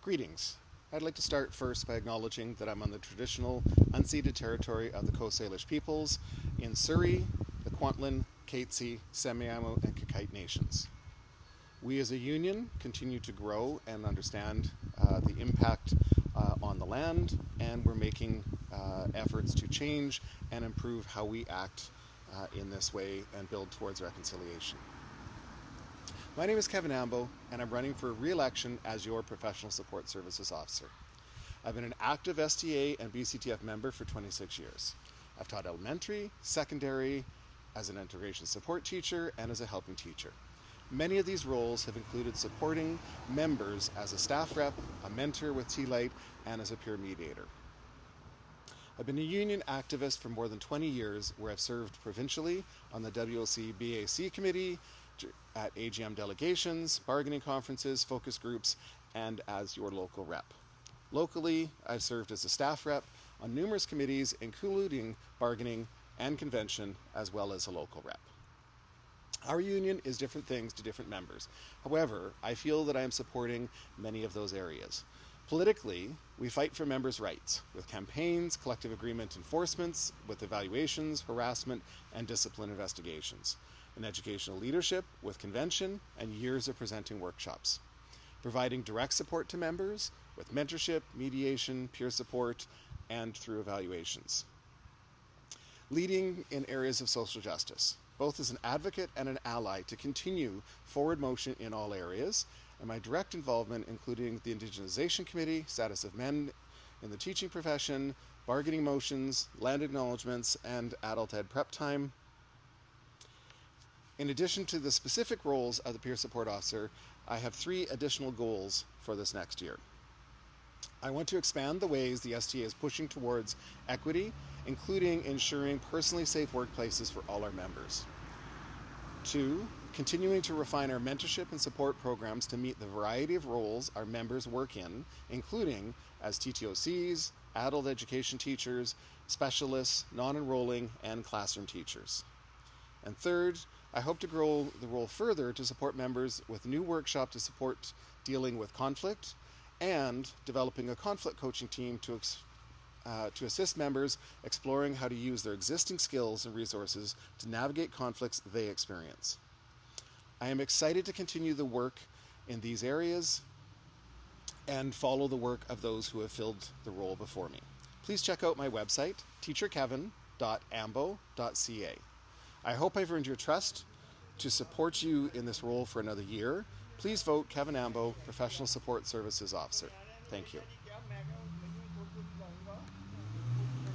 Greetings. I'd like to start first by acknowledging that I'm on the traditional unceded territory of the Coast Salish peoples in Surrey, the Kwantlen, Katzie, Semiahmoo, and Qayqayt nations. We as a union continue to grow and understand uh, the impact uh, on the land, and we're making uh, efforts to change and improve how we act uh, in this way and build towards reconciliation. My name is Kevin Ambo, and I'm running for re-election as your Professional Support Services Officer. I've been an active STA and BCTF member for 26 years. I've taught elementary, secondary, as an integration support teacher, and as a helping teacher. Many of these roles have included supporting members as a staff rep, a mentor with T-Light, and as a peer mediator. I've been a union activist for more than 20 years where I've served provincially on the WLC BAC committee, at AGM delegations, bargaining conferences, focus groups, and as your local rep. Locally, I've served as a staff rep on numerous committees, including bargaining and convention, as well as a local rep. Our union is different things to different members. However, I feel that I am supporting many of those areas. Politically, we fight for members' rights with campaigns, collective agreement enforcements, with evaluations, harassment, and discipline investigations in educational leadership with convention and years of presenting workshops. Providing direct support to members with mentorship, mediation, peer support, and through evaluations. Leading in areas of social justice, both as an advocate and an ally to continue forward motion in all areas, and my direct involvement including the Indigenization Committee, status of men in the teaching profession, bargaining motions, land acknowledgements, and adult ed prep time, in addition to the specific roles of the peer support officer, I have three additional goals for this next year. I want to expand the ways the STA is pushing towards equity, including ensuring personally safe workplaces for all our members. Two, continuing to refine our mentorship and support programs to meet the variety of roles our members work in, including as TTOCs, adult education teachers, specialists, non-enrolling, and classroom teachers. And third, I hope to grow the role further to support members with new workshop to support dealing with conflict and developing a conflict coaching team to, uh, to assist members exploring how to use their existing skills and resources to navigate conflicts they experience. I am excited to continue the work in these areas and follow the work of those who have filled the role before me. Please check out my website, teacherkevin.ambo.ca. I hope I've earned your trust to support you in this role for another year. Please vote Kevin Ambo, Professional Support Services Officer. Thank you.